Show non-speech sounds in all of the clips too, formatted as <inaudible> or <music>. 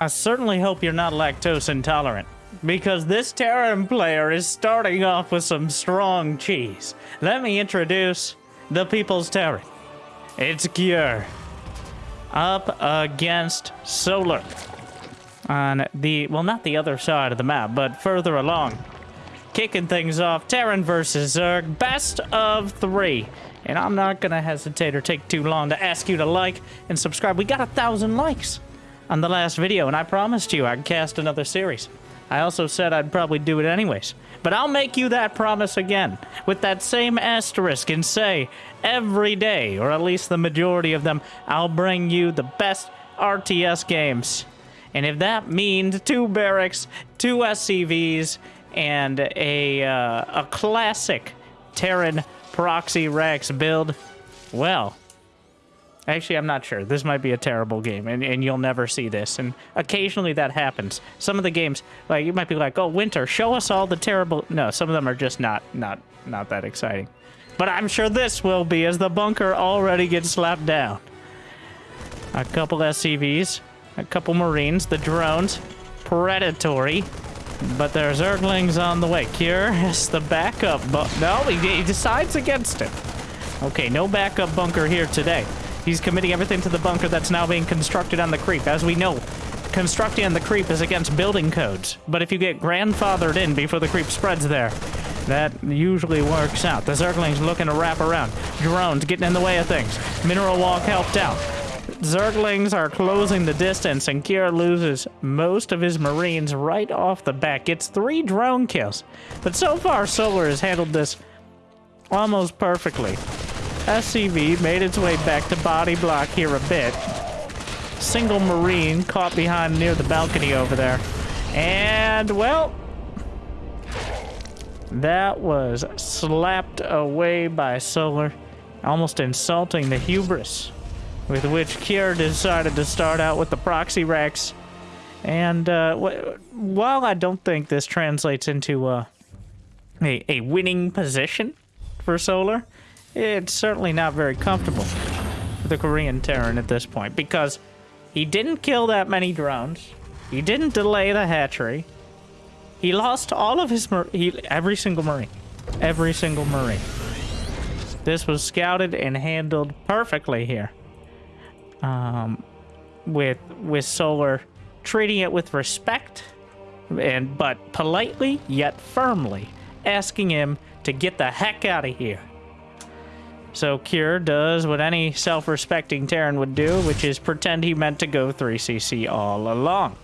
I certainly hope you're not lactose intolerant. Because this Terran player is starting off with some strong cheese. Let me introduce the People's Terran. It's Cure. Up against Solar. On the, well, not the other side of the map, but further along. Kicking things off, Terran versus Zerg, best of three. And I'm not gonna hesitate or take too long to ask you to like and subscribe. We got a thousand likes on the last video, and I promised you I'd cast another series. I also said I'd probably do it anyways. But I'll make you that promise again, with that same asterisk, and say, every day, or at least the majority of them, I'll bring you the best RTS games. And if that means two barracks, two SCVs, and a, uh, a classic Terran Proxy Rax build, well, Actually, I'm not sure. This might be a terrible game, and, and you'll never see this. And occasionally that happens. Some of the games, like, you might be like, oh, Winter, show us all the terrible... No, some of them are just not, not, not that exciting. But I'm sure this will be, as the bunker already gets slapped down. A couple SCVs, a couple Marines, the drones, predatory. But there's Zerglings on the way. Cure is the backup, but no, he, he decides against it. Okay, no backup bunker here today. He's committing everything to the bunker that's now being constructed on the creep. As we know, constructing on the creep is against building codes. But if you get grandfathered in before the creep spreads there, that usually works out. The Zerglings looking to wrap around. Drones getting in the way of things. Mineral Walk helped out. Zerglings are closing the distance, and Cure loses most of his Marines right off the bat. Gets three drone kills. But so far, Solar has handled this almost perfectly. SCV made its way back to body block here a bit. Single Marine caught behind near the balcony over there. And, well, that was slapped away by Solar, almost insulting the hubris with which Cure decided to start out with the proxy Rax. And uh, while I don't think this translates into uh, a, a winning position for Solar, it's certainly not very comfortable for the Korean Terran at this point because he didn't kill that many drones. He didn't delay the hatchery. He lost all of his he, every single marine, every single marine. This was scouted and handled perfectly here. Um, with with Solar treating it with respect and but politely yet firmly asking him to get the heck out of here. So Cure does what any self-respecting Terran would do, which is pretend he meant to go 3cc all along.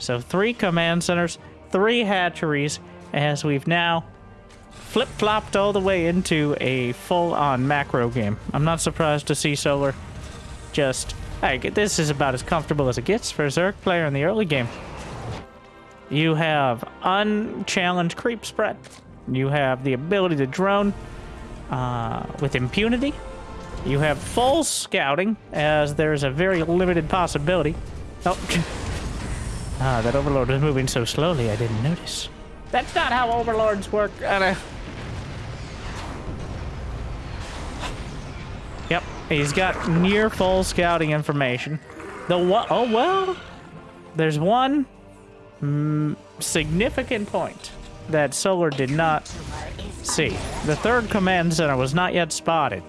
So three command centers, three hatcheries, as we've now flip-flopped all the way into a full-on macro game. I'm not surprised to see Solar just... Hey, this is about as comfortable as it gets for a Zerg player in the early game. You have unchallenged creep spread. You have the ability to drone uh, with impunity. You have full scouting, as there's a very limited possibility. Oh, <laughs> ah, that Overlord was moving so slowly I didn't notice. That's not how Overlords work. Uh, yep, he's got near full scouting information. The what? Oh well, there's one mm, significant point that Solar did not see. The third command center was not yet spotted.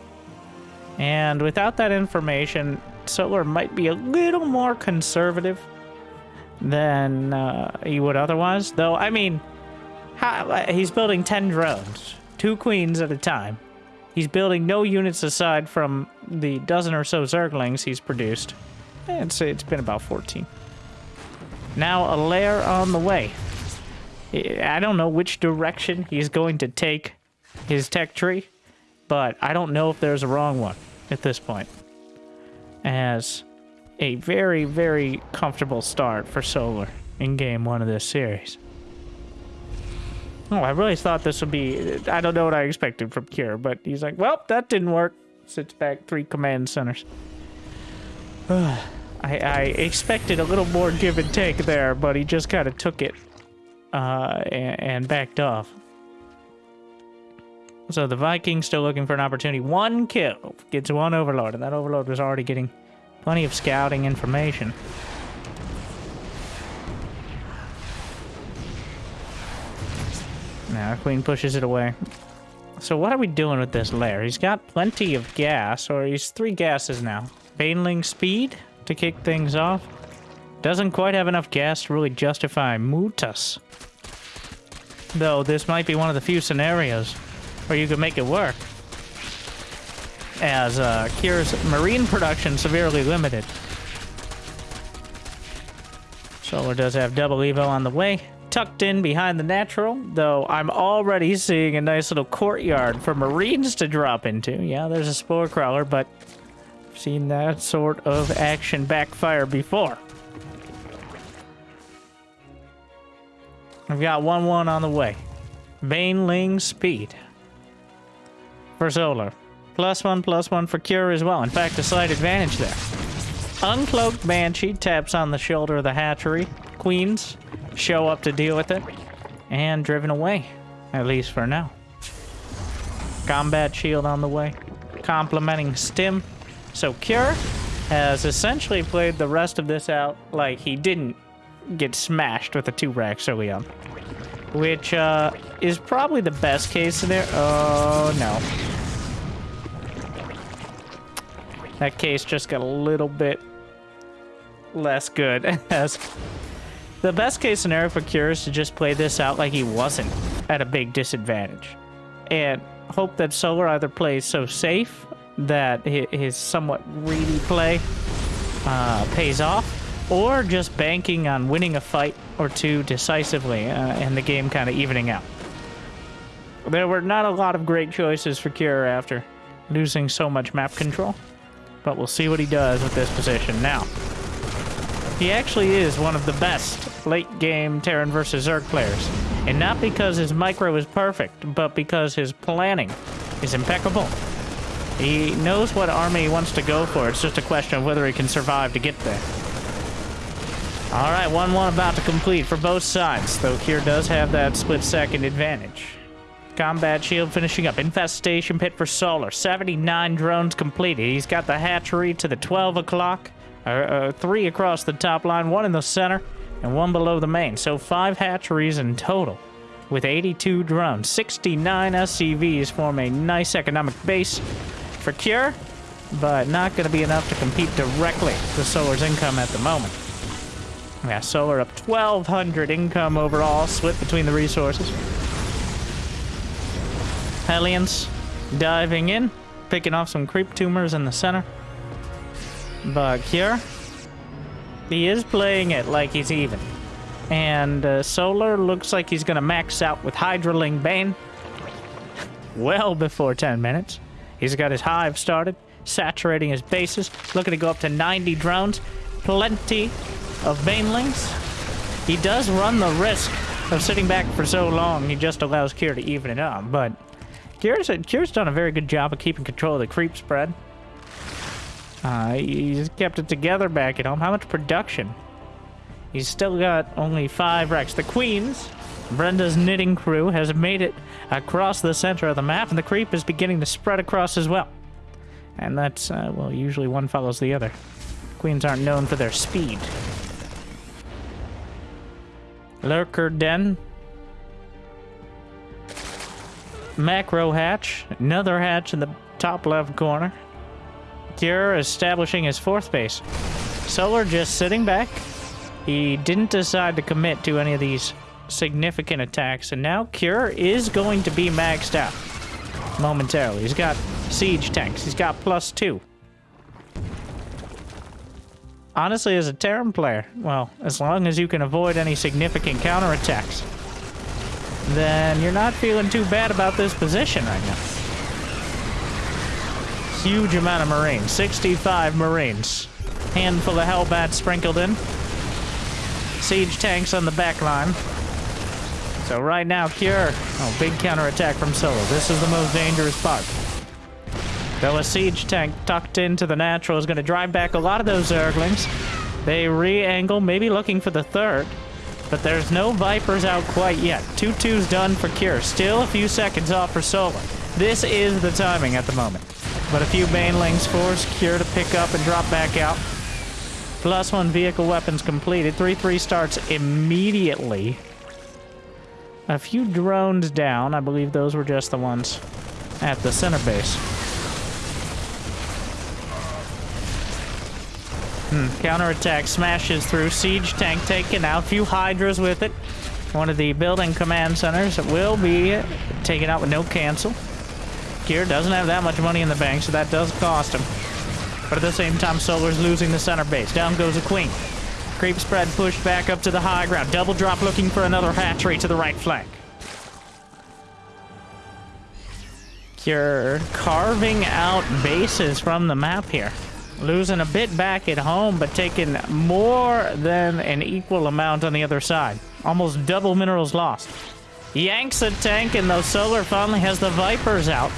And without that information, Solar might be a little more conservative than uh, he would otherwise. Though, I mean, how, he's building 10 drones, two queens at a time. He's building no units aside from the dozen or so Zerglings he's produced. It's, it's been about 14. Now a lair on the way. I don't know which direction he's going to take his tech tree, but I don't know if there's a wrong one at this point. As a very, very comfortable start for Solar in game one of this series. Oh, I really thought this would be... I don't know what I expected from Cure, but he's like, well, that didn't work. Sits back three command centers. <sighs> I, I expected a little more give and take there, but he just kind of took it uh, and, and backed off. So the Vikings still looking for an opportunity. One kill gets one overlord, and that overlord was already getting plenty of scouting information. Now our queen pushes it away. So what are we doing with this lair? He's got plenty of gas, or he's three gases now. Baneling speed to kick things off. Doesn't quite have enough gas to really justify Mutas. Though this might be one of the few scenarios where you could make it work. As uh, Cure's marine production severely limited. Solar does have double Evo on the way tucked in behind the natural, though I'm already seeing a nice little courtyard for marines to drop into. Yeah, there's a spore crawler, but I've seen that sort of action backfire before. I've got 1-1 on the way. Baneling speed. For Solar. Plus one, plus one for Cure as well. In fact, a slight advantage there. Uncloaked Banshee taps on the shoulder of the hatchery. Queens show up to deal with it. And driven away. At least for now. Combat shield on the way. Complementing Stim. So Cure has essentially played the rest of this out like he didn't get smashed with a two rack early on. Which uh, is probably the best case scenario. Oh, no. That case just got a little bit less good <laughs> as the best case scenario for Cure is to just play this out like he wasn't at a big disadvantage. And hope that Solar either plays so safe that his somewhat greedy play uh, pays off, or just banking on winning a fight or two decisively uh, and the game kind of evening out. There were not a lot of great choices for Cure after losing so much map control, but we'll see what he does with this position now. He actually is one of the best late-game Terran versus Zerg players. And not because his micro is perfect, but because his planning is impeccable. He knows what army he wants to go for. It's just a question of whether he can survive to get there. All right, 1-1 about to complete for both sides, though Cure does have that split-second advantage. Combat shield finishing up. Infestation pit for Solar. 79 drones completed. He's got the hatchery to the 12 o'clock. Uh, uh, three across the top line, one in the center, and one below the main. So five hatcheries in total. With 82 drones, 69 SCVs form a nice economic base for Cure, but not going to be enough to compete directly with Solar's income at the moment. Yeah, Solar up 1,200 income overall, split between the resources. Hellions diving in, picking off some creep tumors in the center. But here, he is playing it like he's even. And uh, Solar looks like he's going to max out with Hydraling Bane well before 10 minutes. He's got his hive started, saturating his bases, looking to go up to 90 drones. Plenty of Banelings. He does run the risk of sitting back for so long, he just allows Cure to even it up. But Cure's, done a very good job of keeping control of the creep spread. Uh, he's kept it together back at home. How much production? He's still got only five wrecks. The Queens, Brenda's knitting crew, has made it across the center of the map, and the creep is beginning to spread across as well. And that's, uh, well, usually one follows the other. Queens aren't known for their speed. Lurker Den. Macro hatch. Another hatch in the top left corner. Cure establishing his fourth base. Solar just sitting back. He didn't decide to commit to any of these significant attacks, and now Cure is going to be maxed out momentarily. He's got siege tanks. He's got plus two. Honestly, as a Terran player, well, as long as you can avoid any significant counterattacks, then you're not feeling too bad about this position right now huge amount of Marines. 65 Marines. Handful of Hellbats sprinkled in. Siege tanks on the back line. So right now, Cure. Oh, big counterattack from Solo. This is the most dangerous part. Though a siege tank tucked into the natural is going to drive back a lot of those Zerglings. They re-angle, maybe looking for the third. But there's no Vipers out quite yet. 2-2's done for Cure. Still a few seconds off for Solo. This is the timing at the moment. But a few Banelings force Cure to pick up and drop back out. Plus one vehicle weapons completed. 3-3 starts immediately. a few drones down. I believe those were just the ones at the center base. Hmm. Counterattack smashes through. Siege tank taken out. Few Hydras with it. One of the building command centers will be taken out with no cancel. Cure doesn't have that much money in the bank, so that does cost him. But at the same time, Solar's losing the center base. Down goes a queen. Creep spread pushed back up to the high ground. Double drop looking for another hatchery to the right flank. You're carving out bases from the map here. Losing a bit back at home, but taking more than an equal amount on the other side. Almost double minerals lost. Yanks a tank, and though Solar finally has the Vipers out,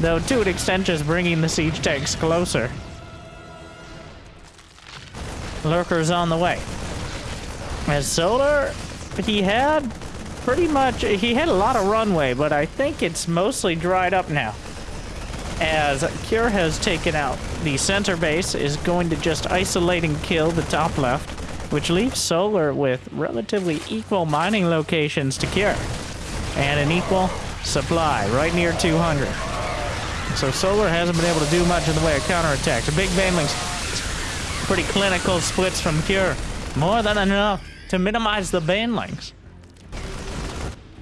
though to an extent just bringing the siege tanks closer. Lurkers on the way. As Solar, he had pretty much, he had a lot of runway, but I think it's mostly dried up now. As Cure has taken out the center base, is going to just isolate and kill the top left, which leaves Solar with relatively equal mining locations to Cure. And an equal supply, right near 200. So Solar hasn't been able to do much in the way of counterattacks. Big Banelings, pretty clinical splits from Cure. More than enough to minimize the Banelings.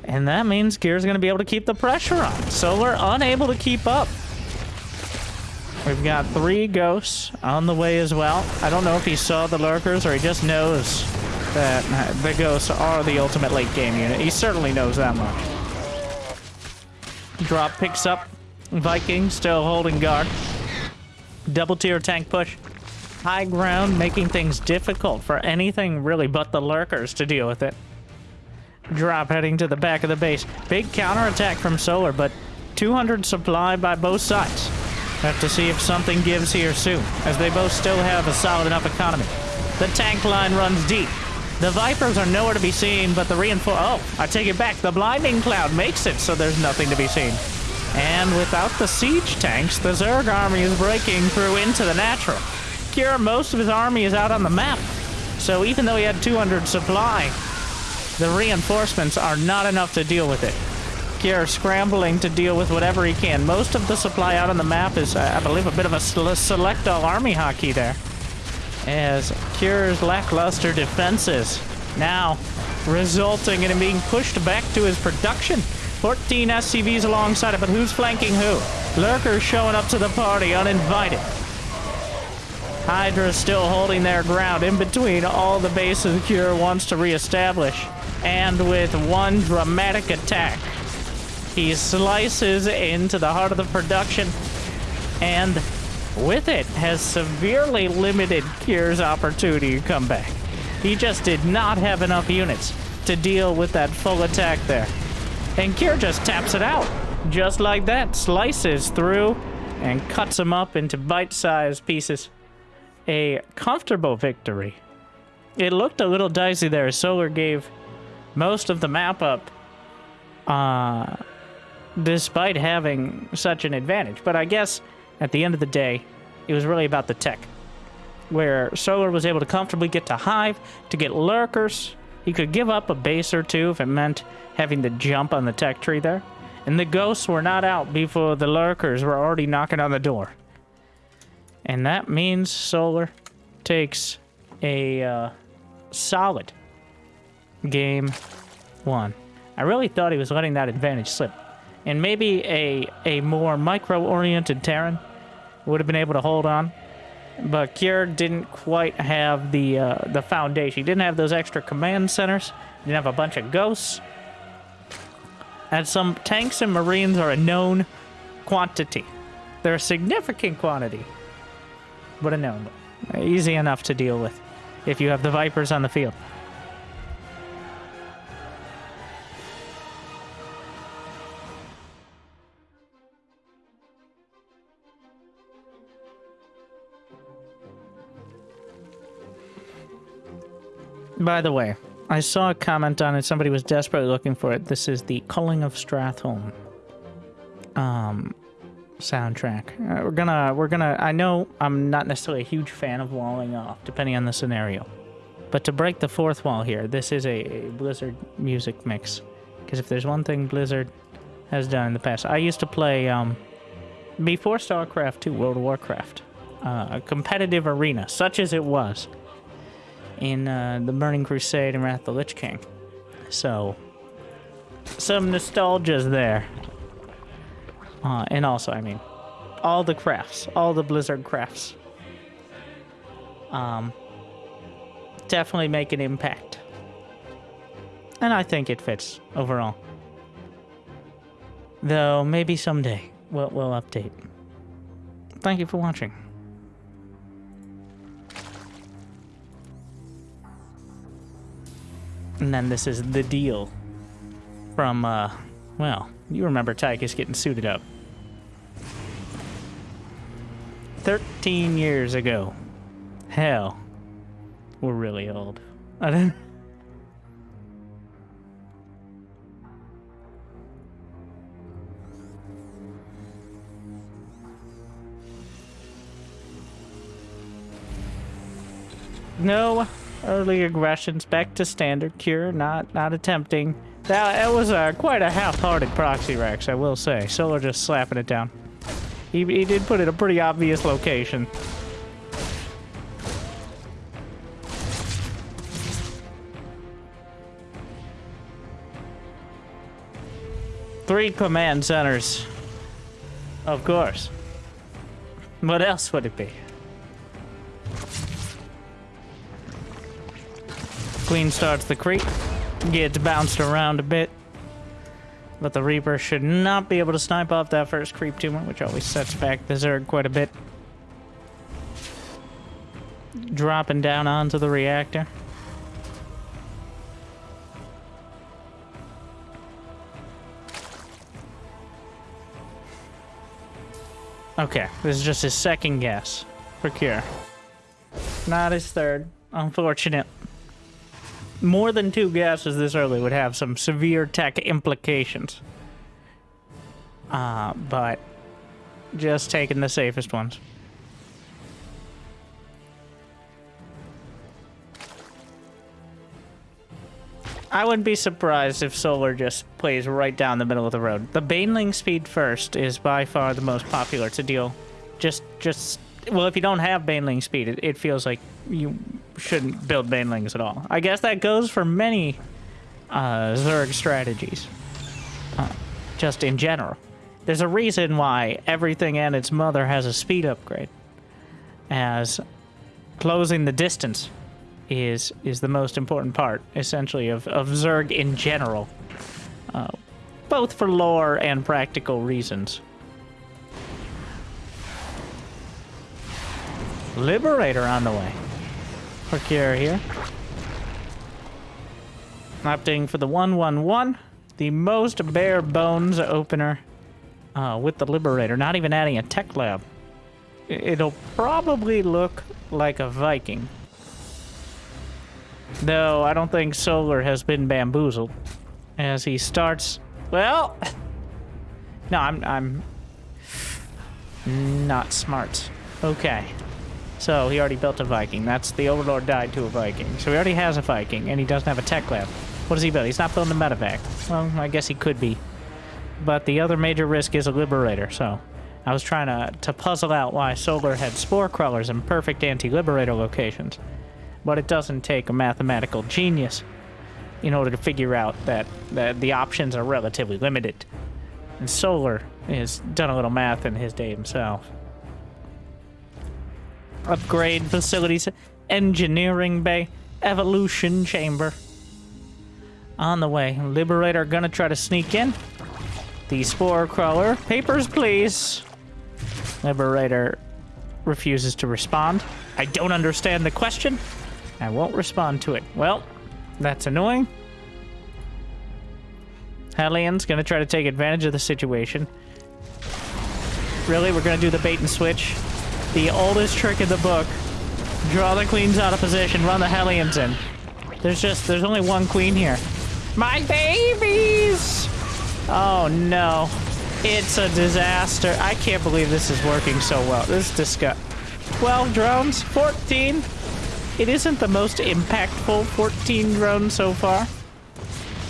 And that means Cure's going to be able to keep the pressure on. Solar unable to keep up. We've got three ghosts on the way as well. I don't know if he saw the lurkers or he just knows that the ghosts are the ultimate late game unit. He certainly knows that much. Drop picks up. Viking still holding guard. Double tier tank push. High ground making things difficult for anything really but the lurkers to deal with it drop heading to the back of the base. Big counterattack from Solar, but 200 supply by both sides. Have to see if something gives here soon, as they both still have a solid enough economy. The tank line runs deep. The Vipers are nowhere to be seen, but the reinforce... Oh, I take it back. The Blinding Cloud makes it so there's nothing to be seen. And without the siege tanks, the Zerg army is breaking through into the natural. Cure, most of his army is out on the map. So even though he had 200 supply, the reinforcements are not enough to deal with it. Cure scrambling to deal with whatever he can. Most of the supply out on the map is, I believe, a bit of a select all army hockey there. As Cure's lackluster defenses now resulting in him being pushed back to his production. 14 SCVs alongside it, but who's flanking who? Lurkers showing up to the party uninvited. Hydra still holding their ground in between all the bases Cure wants to reestablish and with one dramatic attack, he slices into the heart of the production and with it has severely limited Cure's opportunity to come back. He just did not have enough units to deal with that full attack there. And Kier just taps it out. Just like that, slices through and cuts him up into bite-sized pieces. A comfortable victory. It looked a little dicey there. Solar gave most of the map up uh, despite having such an advantage. But I guess at the end of the day, it was really about the tech. Where Solar was able to comfortably get to Hive, to get Lurkers. He could give up a base or two if it meant having to jump on the tech tree there. And the ghosts were not out before the Lurkers were already knocking on the door. And that means Solar takes a uh, solid game one. I really thought he was letting that advantage slip. And maybe a, a more micro-oriented Terran would have been able to hold on. But Cure didn't quite have the uh, the foundation. He didn't have those extra command centers. He didn't have a bunch of ghosts. And some tanks and marines are a known quantity. They're a significant quantity. But a known. Easy enough to deal with if you have the Vipers on the field. By the way, I saw a comment on it. Somebody was desperately looking for it. This is the Culling of Stratholme um, soundtrack. Uh, we're gonna, we're gonna. I know I'm not necessarily a huge fan of walling off, depending on the scenario. But to break the fourth wall here, this is a, a Blizzard music mix Because if there's one thing Blizzard has done in the past, I used to play um, before StarCraft 2, World of Warcraft, uh, a competitive arena, such as it was in uh, the Burning Crusade and Wrath of the Lich King. So, some nostalgia's there. Uh, and also, I mean, all the crafts, all the Blizzard crafts, um, definitely make an impact. And I think it fits overall. Though maybe someday we'll, we'll update. Thank you for watching. And then this is the deal from, uh, well, you remember Tychus getting suited up. 13 years ago. Hell, we're really old. I <laughs> didn't. No early aggressions. Back to standard cure. Not not attempting. That, that was uh, quite a half-hearted proxy Rax, I will say. Solar just slapping it down. He, he did put it a pretty obvious location. Three command centers. Of course. What else would it be? Queen starts the creep, gets bounced around a bit. But the Reaper should not be able to snipe off that first creep tumor, which always sets back the Zerg quite a bit. Dropping down onto the reactor. Okay, this is just his second guess for cure. Not his third, unfortunate more than two gases this early would have some severe tech implications. Uh, but just taking the safest ones. I wouldn't be surprised if Solar just plays right down the middle of the road. The Baneling speed first is by far the most popular to deal. Just, just, well, if you don't have Baneling speed, it, it feels like you shouldn't build banelings at all. I guess that goes for many uh, Zerg strategies, uh, just in general. There's a reason why everything and its mother has a speed upgrade, as closing the distance is is the most important part, essentially, of, of Zerg in general, uh, both for lore and practical reasons. Liberator on the way. Procure here. Opting for the 111, the most bare bones opener uh, with the Liberator, not even adding a tech lab. It'll probably look like a Viking. Though I don't think Solar has been bamboozled. As he starts... Well... <laughs> No, I'm... I'm... Not smart. Okay. So he already built a Viking. That's the Overlord died to a Viking. So he already has a Viking, and he doesn't have a tech lab. What does he build? He's not building a medevac. Well, I guess he could be. But the other major risk is a Liberator, so... I was trying to, to puzzle out why Solar had Spore Crawlers in perfect anti-Liberator locations. But it doesn't take a mathematical genius in order to figure out that, that the options are relatively limited. And Solar has done a little math in his day himself upgrade facilities, engineering bay, evolution chamber. On the way. Liberator gonna try to sneak in. The spore crawler. Papers, please. Liberator refuses to respond. I don't understand the question. I won't respond to it. Well, that's annoying. Hellions gonna try to take advantage of the situation. Really? We're gonna do the bait and switch? The oldest trick in the book. Draw the queens out of position, run the Hellions in. There's just, there's only one queen here. My babies! Oh no. It's a disaster. I can't believe this is working so well. This is disgusting. 12 drones, 14. It isn't the most impactful 14 drones so far.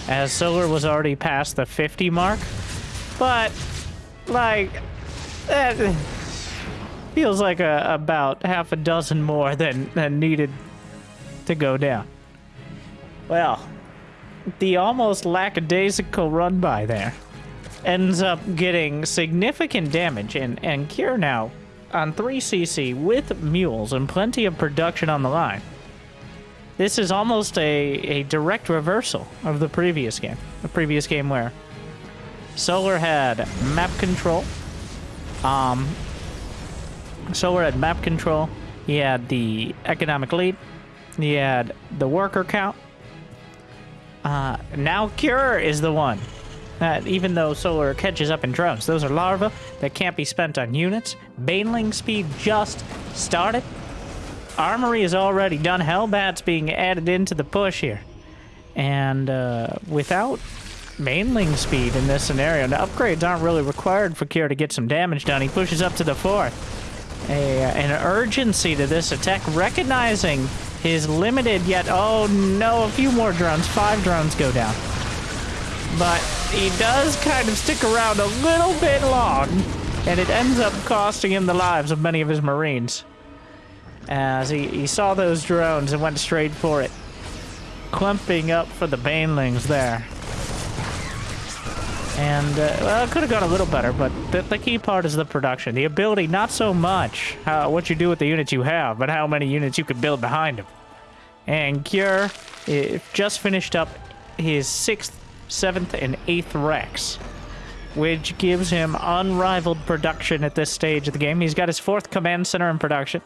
as Solar was already past the 50 mark. But, like, that feels like a, about half a dozen more than, than needed to go down. Well, the almost lackadaisical run by there ends up getting significant damage, and, and Cure now on 3cc with mules and plenty of production on the line. This is almost a, a direct reversal of the previous game. The previous game where Solar had map control. Um, Solar had map control. He had the economic lead. He had the worker count. Uh, now Cure is the one that even though Solar catches up in drones, those are larvae that can't be spent on units. Baneling speed just started. Armory is already done. Hellbat's being added into the push here. And uh, without Baneling speed in this scenario, the upgrades aren't really required for Cure to get some damage done. He pushes up to the fourth. A, an urgency to this attack, recognizing his limited yet, oh no, a few more drones. Five drones go down. But he does kind of stick around a little bit long, and it ends up costing him the lives of many of his Marines. As he, he saw those drones and went straight for it. Clumping up for the Banelings there. And, uh, well, it could have gone a little better, but the, the, key part is the production. The ability, not so much how, what you do with the units you have, but how many units you can build behind them. And Cure just finished up his sixth, seventh, and eighth Rax, which gives him unrivaled production at this stage of the game. He's got his fourth command center in production.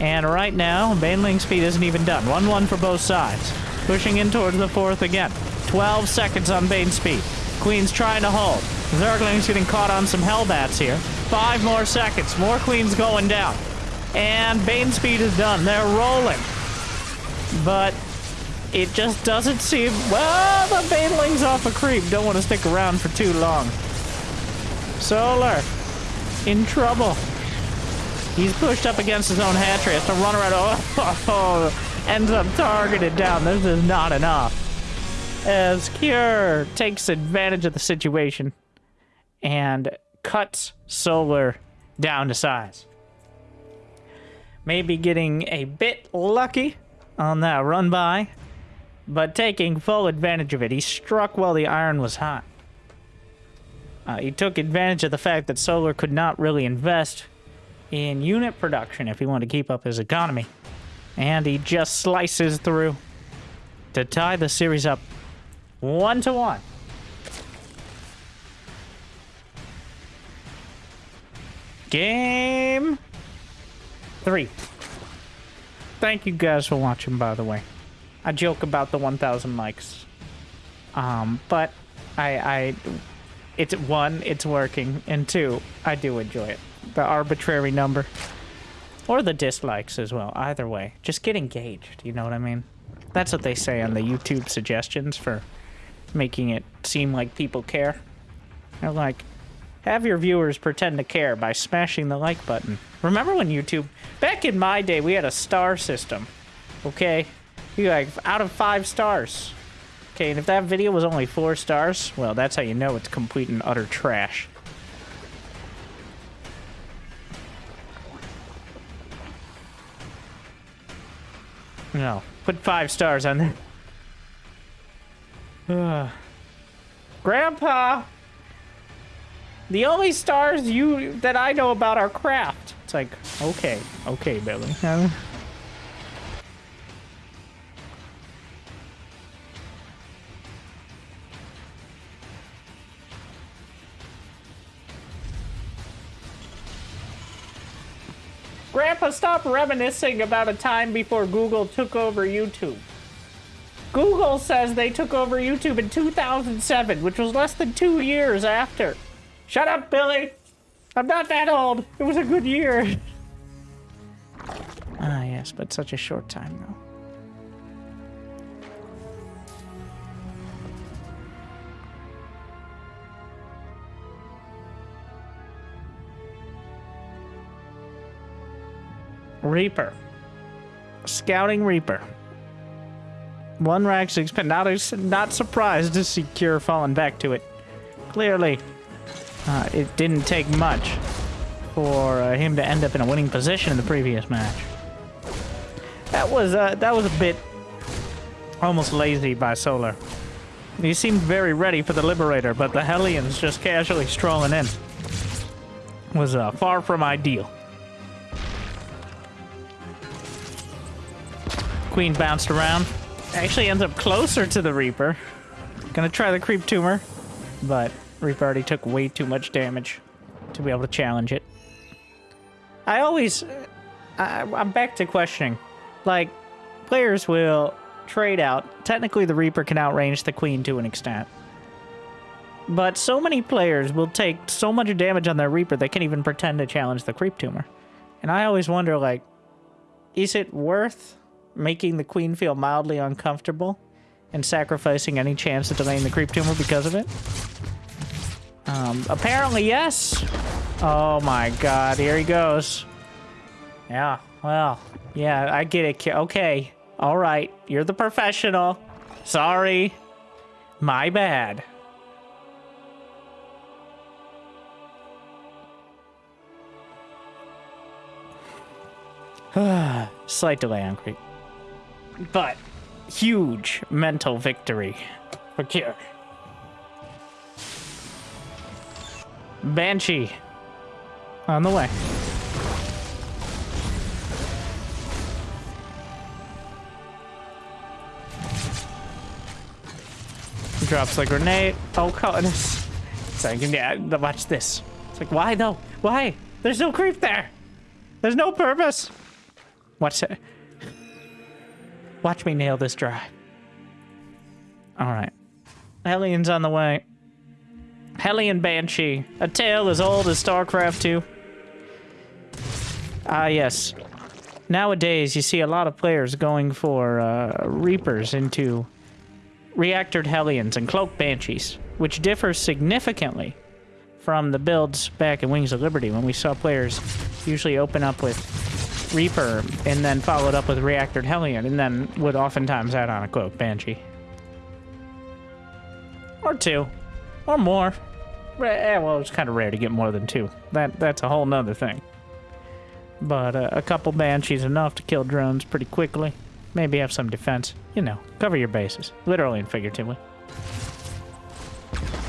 And right now, Baneling speed isn't even done. 1-1 for both sides. Pushing in towards the fourth again. 12 seconds on Bane speed. Queen's trying to hold. Zergling's getting caught on some Hellbats here. Five more seconds. More Queens going down. And Bane speed is done. They're rolling. But it just doesn't seem... Well, the Baneling's off a creep. Don't want to stick around for too long. Solar. In trouble. He's pushed up against his own hatchery. Has to run around. Oh, ends up targeted down. This is not enough. As Cure takes advantage of the situation and cuts Solar down to size. Maybe getting a bit lucky on that run by, but taking full advantage of it. He struck while the iron was hot. Uh, he took advantage of the fact that Solar could not really invest in unit production if he wanted to keep up his economy. And he just slices through to tie the series up one to one. Game three. Thank you guys for watching, by the way. I joke about the 1,000 likes. Um, but I, I, it's one, it's working, and two, I do enjoy it the arbitrary number. Or the dislikes as well. Either way. Just get engaged, you know what I mean? That's what they say on the YouTube suggestions for making it seem like people care. They're like, have your viewers pretend to care by smashing the like button. Remember when YouTube... Back in my day, we had a star system. Okay? You like, out of five stars. Okay, and if that video was only four stars, well, that's how you know it's complete and utter trash. No. Put five stars on there. <sighs> Grandpa! The only stars you that I know about are craft. It's like, okay, okay, Billy. <laughs> Grandpa, stop reminiscing about a time before Google took over YouTube. Google says they took over YouTube in 2007, which was less than two years after. Shut up, Billy! I'm not that old. It was a good year. <laughs> ah, yes, but such a short time, though. Reaper. Scouting Reaper. One rack six pin. Not, not surprised to see Cure falling back to it. Clearly, uh, it didn't take much for uh, him to end up in a winning position in the previous match. That was uh, that was a bit almost lazy by Solar. He seemed very ready for the Liberator, but the Hellions just casually strolling in was uh, far from ideal. Queen bounced around. Actually ends up closer to the Reaper. Gonna try the Creep Tumor, but Reaper already took way too much damage to be able to challenge it. I always... Uh, I, I'm back to questioning. Like, players will trade out. Technically, the Reaper can outrange the Queen to an extent. But so many players will take so much damage on their Reaper they can't even pretend to challenge the Creep Tumor. And I always wonder, like, is it worth making the Queen feel mildly uncomfortable and sacrificing any chance of delaying the Creep Tumor because of it? Um, apparently, yes. Oh my god, here he goes. Yeah, well, yeah, I get it. Okay, all right, you're the professional. Sorry. My bad. <sighs> Slight delay on creep. But huge mental victory for Cure. Banshee on the way. Drops a grenade. Oh, God. It's like, yeah, watch this. It's like, why though? Why? There's no creep there. There's no purpose. Watch it. Watch me nail this drive. All right. Hellions on the way. Hellion Banshee, a tale as old as StarCraft 2. Ah, yes. Nowadays, you see a lot of players going for uh, Reapers into Reactored Hellions and Cloak Banshees, which differs significantly from the builds back in Wings of Liberty when we saw players usually open up with Reaper and then followed up with Reactored Hellion and then would oftentimes add on a Cloak Banshee. Or two. Or more. Eh, well, it's kind of rare to get more than two. That That's a whole nother thing. But uh, a couple Banshees enough to kill drones pretty quickly. Maybe have some defense. You know, cover your bases. Literally and figuratively.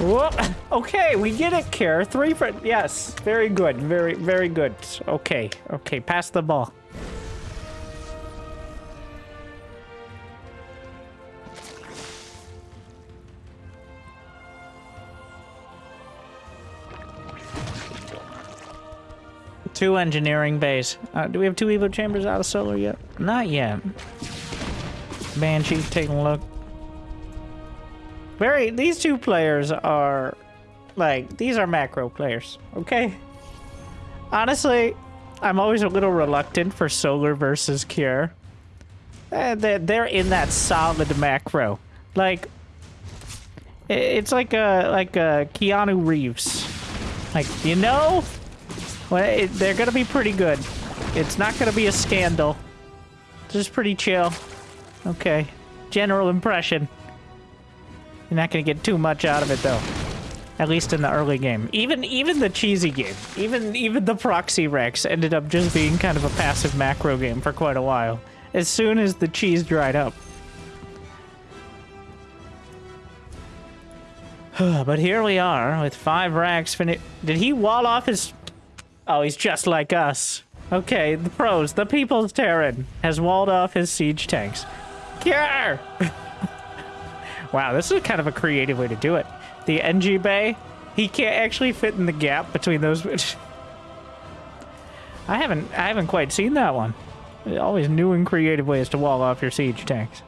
<laughs> Okay, we get it, Cure. Three for... Yes, very good. Very, very good. Okay, okay, pass the ball. Two engineering base. Uh, do we have two Evo chambers out of solar yet? Not yet. Banshee, taking a look. Very, these two players are, like, these are macro players, okay? Honestly, I'm always a little reluctant for Solar versus Cure. Eh, they're in that solid macro. Like, it's like a, like a Keanu Reeves. Like, you know, well, they're gonna be pretty good. It's not gonna be a scandal. Just pretty chill. Okay. General impression. You're not gonna get too much out of it though. At least in the early game. Even even the cheesy game. Even even the proxy Rax ended up just being kind of a passive macro game for quite a while. As soon as the cheese dried up. <sighs> but here we are with five racks finished. Did he wall off his Oh, he's just like us. Okay, the pros. The People's Terran has walled off his siege tanks. Cure! <laughs> wow, this is kind of a creative way to do it. The NG Bay, he can't actually fit in the gap between those. I haven't, I haven't quite seen that one. Always new and creative ways to wall off your siege tanks.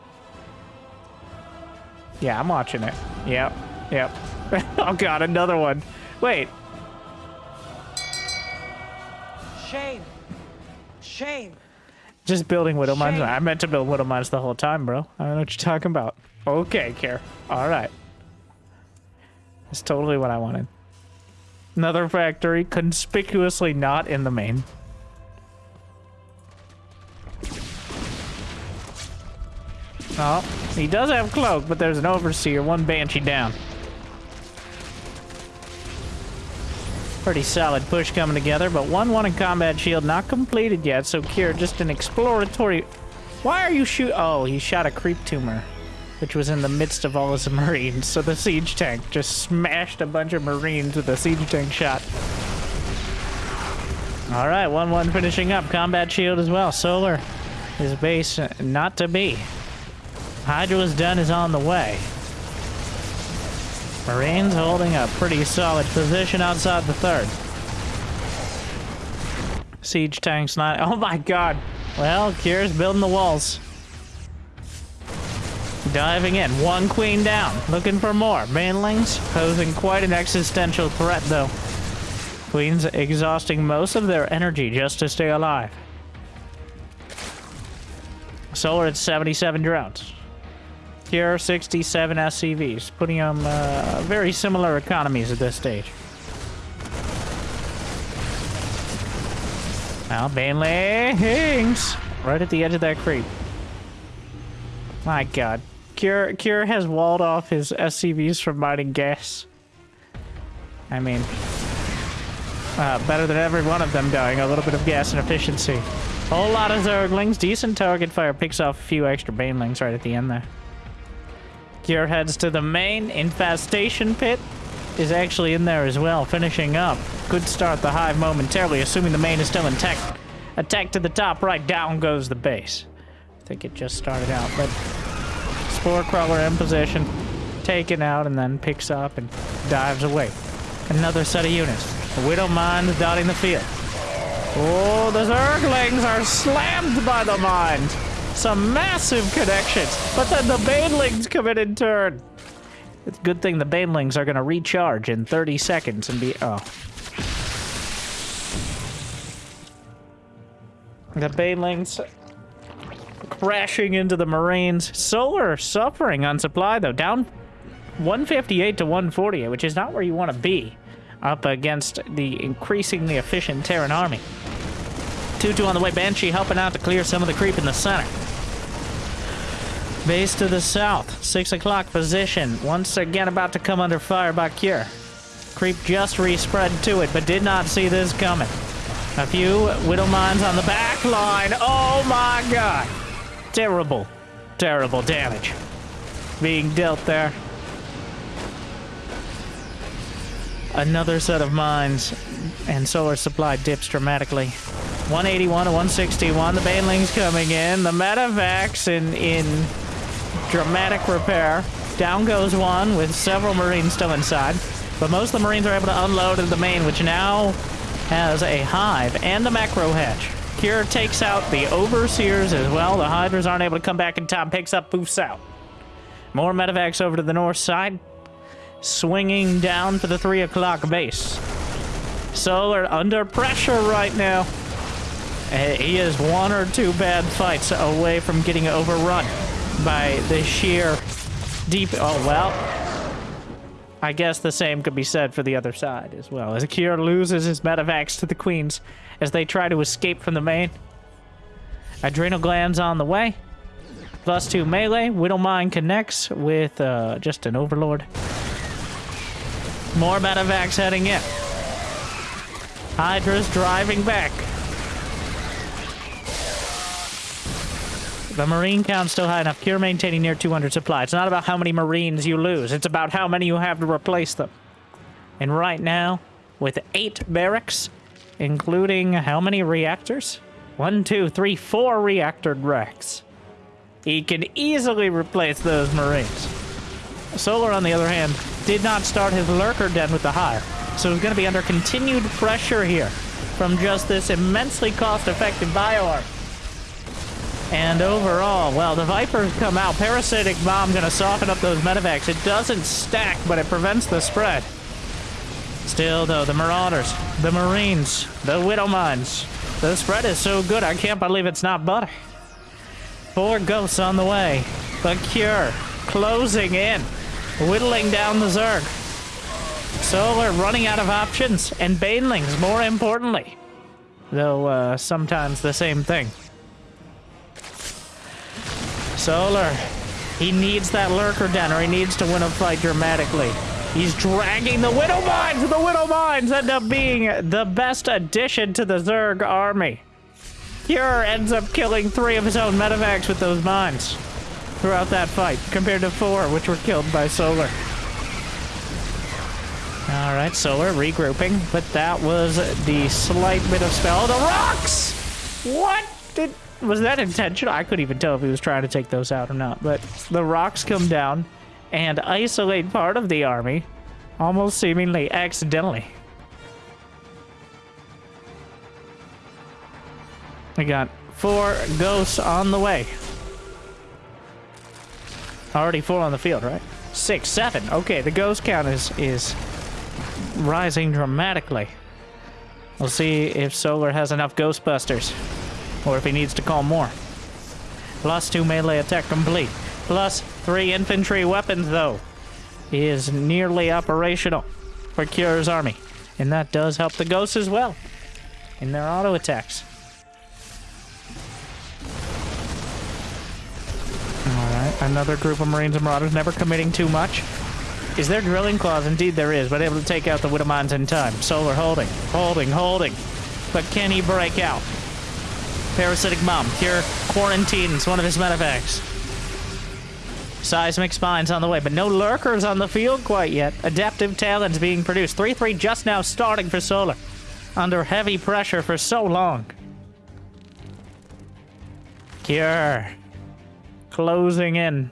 Yeah, I'm watching it. Yep, yep. <laughs> oh god, another one. Wait, Shame. Shame. Just building widow mines. I meant to build widow mines the whole time, bro. I don't know what you're talking about. Okay, Cure. All right. That's totally what I wanted. Another factory, conspicuously not in the main. Oh, he does have cloak, but there's an overseer, one banshee down. Pretty solid push coming together, but 1-1 in combat shield not completed yet, so Cure just an exploratory... Why are you shoot... Oh, he shot a creep tumor, which was in the midst of all his marines, so the siege tank just smashed a bunch of marines with a siege tank shot. All right, 1-1 finishing up. Combat shield as well. Solar, his base not to be. Hydra's done is on the way. Marines holding a pretty solid position outside the third. Siege tanks not. <laughs> Oh my god. Well, Cure's building the walls. Diving in. One queen down. Looking for more. Banelings posing quite an existential threat, though. Queens exhausting most of their energy just to stay alive. Solar at 77 drones. Cure, 67 SCVs, putting them uh, very similar economies at this stage. Now, Banelings! Right at the edge of that creep. My god. Cure, Cure has walled off his SCVs from mining gas. I mean, uh, better than every one of them dying. A little bit of gas and efficiency. Whole lot of Zerglings. Decent target fire. Picks off a few extra Banelings right at the end there. Cure heads to the main. Infestation pit is actually in there as well, finishing up. Could start the hive momentarily, assuming the main is still intact. Attack to the top right, down goes the base. I think it just started out, but Spore Crawler in position, taken out, and then picks up and dives away. Another set of units. The Widow Mine dotting the field. Oh, the Zerglings are slammed by the mine. Some massive connections. But then the Banelings come in turn. It's a good thing the Banelings are going to recharge in 30 seconds and be... Oh. The Banelings crashing into the Marines. Solar suffering on supply, though. Down 158 to 148, which is not where you want to be up against the increasingly efficient Terran army. 2-2 on the way. Banshee helping out to clear some of the creep in the center. Base to the south. 6 o'clock position. Once again about to come under fire by Cure. Creep just respread to it, but did not see this coming. A few Widow Mines on the back line. Oh my god. Terrible, terrible damage being dealt there. Another set of mines, and solar supply dips dramatically. 181 to 161. The Banelings coming in. The medevacs in in dramatic repair. Down goes one with several Marines still inside. But most of the Marines are able to unload in the main, which now has a hive and a macro hatch. Cure takes out the Overseers as well. The Hydras aren't able to come back in time. Picks up, poofs out. More medevacs over to the north side. Swinging down to the 3 o'clock base. Solar under pressure right now. Eh, he is one or two bad fights away from getting overrun by the sheer deep... Oh, well. I guess the same could be said for the other side as well. As Akira loses his medevacs to the queens as they try to escape from the main. Adrenal glands on the way. Plus two melee. Widowmine connects with uh, just an overlord. More medevacs heading in. Hydra's driving back. The marine count's still high enough. Cure maintaining near 200 supply. It's not about how many marines you lose. It's about how many you have to replace them. And right now, with eight barracks, including how many reactors? One, two, three, four reactor Rax. He can easily replace those marines. Solar, on the other hand, did not start his lurker den with the hire, so he's going to be under continued pressure here from just this immensely cost-effective bioarm. And overall, well, the Vipers come out. Parasitic Bomb going to soften up those medevacs. It doesn't stack, but it prevents the spread. Still, though, the Marauders, the Marines, the Widow Mines. The spread is so good, I can't believe it's not butter. Four ghosts on the way. The Cure closing in, whittling down the Zerg. Solar running out of options, and Banelings, more importantly. Though, uh, sometimes the same thing. Solar He needs that lurker den, or he needs to win a fight dramatically. He's dragging the Widow Mines! The Widow Mines end up being the best addition to the Zerg army. Cure ends up killing three of his own medevacs with those mines throughout that fight, compared to four, which were killed by Solar. All right, Solar regrouping, but that was the slight bit of spell. The rocks! What did was that intentional? I couldn't even tell if he was trying to take those out or not. But the rocks come down and isolate part of the army, almost seemingly accidentally. We got four ghosts on the way. Already four on the field, right? Six, seven. Okay, the ghost count is is rising dramatically. We'll see if Solar has enough Ghostbusters, or if he needs to call more. Plus two melee attack complete. Plus three infantry weapons, though, is nearly operational for Cure's army. And that does help the ghosts as well in their auto attacks. Alright, another group of Marines and Marauders, never committing too much. Is there drilling claws? Indeed there is, but able to take out the Widow Mines in time. Solar holding, holding, holding. But can he break out? Parasitic Bomb, Cure quarantines one of his medevacs. Seismic Spines on the way, but no Lurkers on the field quite yet. Adaptive Talons being produced. 3-3 just now starting for Solar. Under heavy pressure for so long. Cure. Closing in.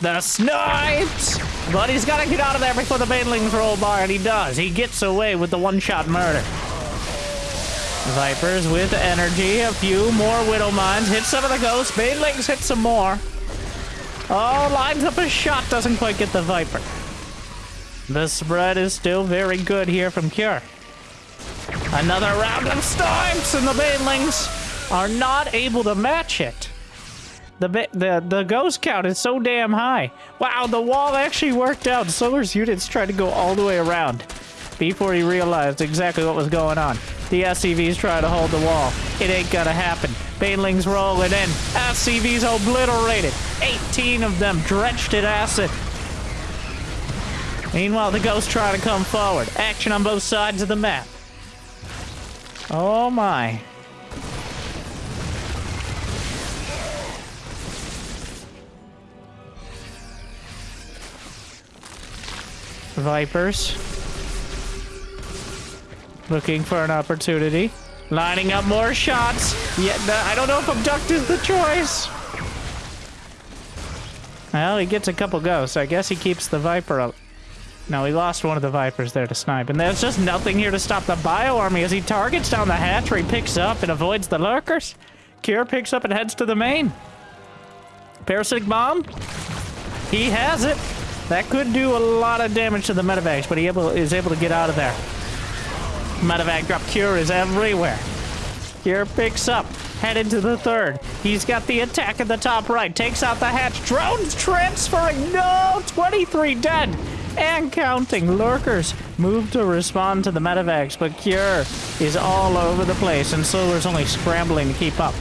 The snipes! But he's got to get out of there before the banelings roll by, and he does. He gets away with the one-shot murder. Vipers with energy. A few more Widow Mines. Hit some of the ghosts. Banelings hit some more. Oh, lines up a shot. Doesn't quite get the Viper. The spread is still very good here from Cure. Another round of storms, and the Banelings are not able to match it. The, the the ghost count is so damn high. Wow, the wall actually worked out. Solar's units tried to go all the way around before he realized exactly what was going on. The SCVs try to hold the wall. It ain't gonna happen. Banelings rolling in. SCVs obliterated. 18 of them drenched in acid. Meanwhile, the ghosts try to come forward. Action on both sides of the map. Oh my. Vipers. Looking for an opportunity. Lining up more shots. Yeah, I don't know if abduct is the choice. Well, he gets a couple ghosts. I guess he keeps the Viper up. No, he lost one of the Vipers there to snipe. And there's just nothing here to stop the Bio Army as he targets down the hatchery, picks up and avoids the Lurkers. Cure picks up and heads to the main. Parasitic Bomb. He has it. That could do a lot of damage to the medevacs, but he able, is able to get out of there. Medevac drop Cure is everywhere. Cure picks up, headed to the third. He's got the attack at the top right, takes out the hatch. Drones transferring. No, 23 dead and counting. Lurkers move to respond to the medevacs, but Cure is all over the place, and Solar's only scrambling to keep up.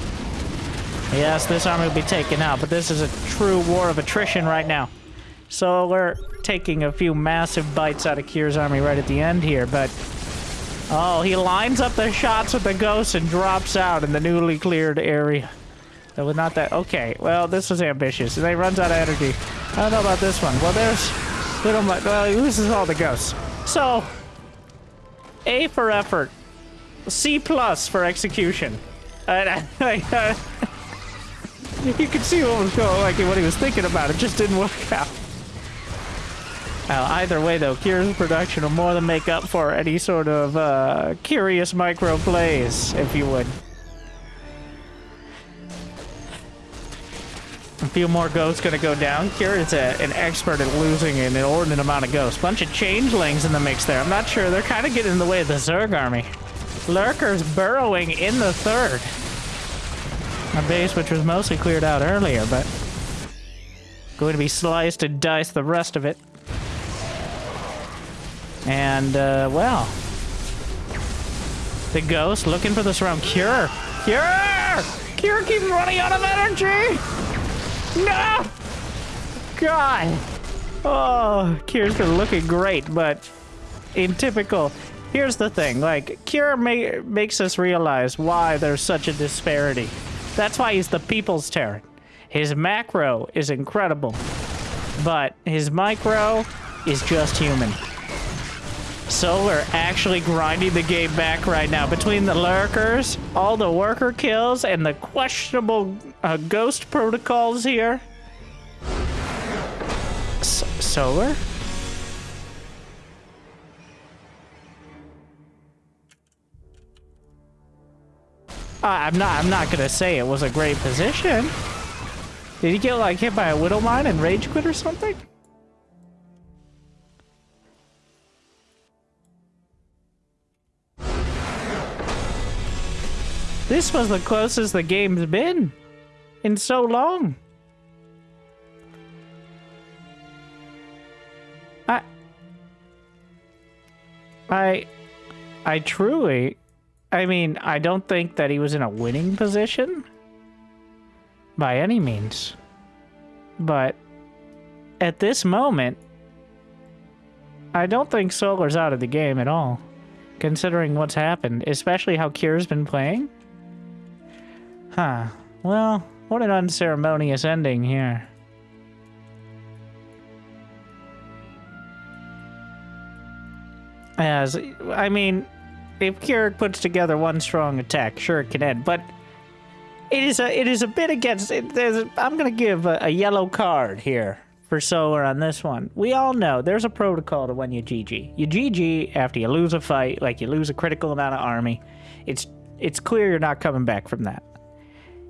Yes, this army will be taken out, but this is a true war of attrition right now. So we're taking a few massive bites out of Cure's army right at the end here, but... Oh, he lines up the shots with the ghosts and drops out in the newly cleared area. That was not that... Okay, well, this was ambitious. And he runs out of energy. I don't know about this one. Well, there's... Little... much. Well, he loses all the ghosts. So... A for effort. C plus for execution. Uh, <laughs> you could see what was going like what he was thinking about. It just didn't work out. Uh, either way, though, Cure's production will more than make up for any sort of uh, curious micro plays, if you would. A few more ghosts gonna go down. Is a, an expert at losing an inordinate amount of ghosts. Bunch of changelings in the mix there. I'm not sure. They're kind of getting in the way of the Zerg army. Lurkers burrowing in the third. A base which was mostly cleared out earlier, but going to be sliced and diced the rest of it. And, uh, well. The ghost looking for this round. Cure! Cure! Cure keeps running out of energy! No! God! Oh, Cure's been looking great, but in typical. Here's the thing, like, Cure ma makes us realize why there's such a disparity. That's why he's the people's Terran. His macro is incredible, but his micro is just human. Solar actually grinding the game back right now. Between the lurkers, all the worker kills, and the questionable uh, ghost protocols here. S Solar? Uh, I'm not. I'm not gonna say it was a great position. Did he get like hit by a widow mine and rage quit or something? This was the closest the game's been in so long. I I I truly I mean, I don't think that he was in a winning position by any means. But at this moment, I don't think Solar's out of the game at all, considering what's happened, especially how Cure's been playing. Huh. Well, what an unceremonious ending here. As, I mean, if Cure puts together one strong attack, sure it can end, but it is a it is a bit against it. I'm gonna give a, a, yellow card here for Solar on this one. We all know there's a protocol to when you GG. You GG after you lose a fight, like you lose a critical amount of army. It's it's clear you're not coming back from that.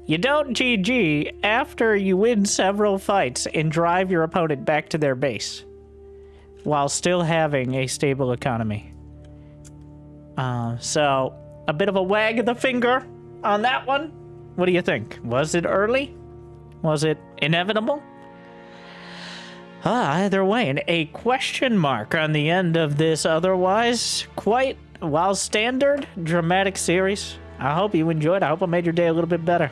You don't GG after you win several fights and drive your opponent back to their base while still having a stable economy. Uh, so, a bit of a wag of the finger on that one. What do you think? Was it early? Was it inevitable? Ah, either way, and a question mark on the end of this otherwise quite, while standard, dramatic series. I hope you enjoyed. I hope I made your day a little bit better.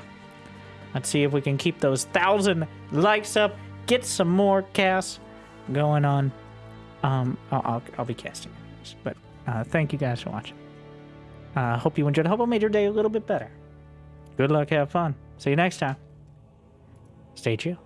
Let's see if we can keep those thousand likes up, get some more casts going on. Um, I'll, I'll, I'll be casting, but uh, thank you guys for watching. I uh, hope you enjoyed. Hope I made your day a little bit better. Good luck. Have fun. See you next time. Stay chill.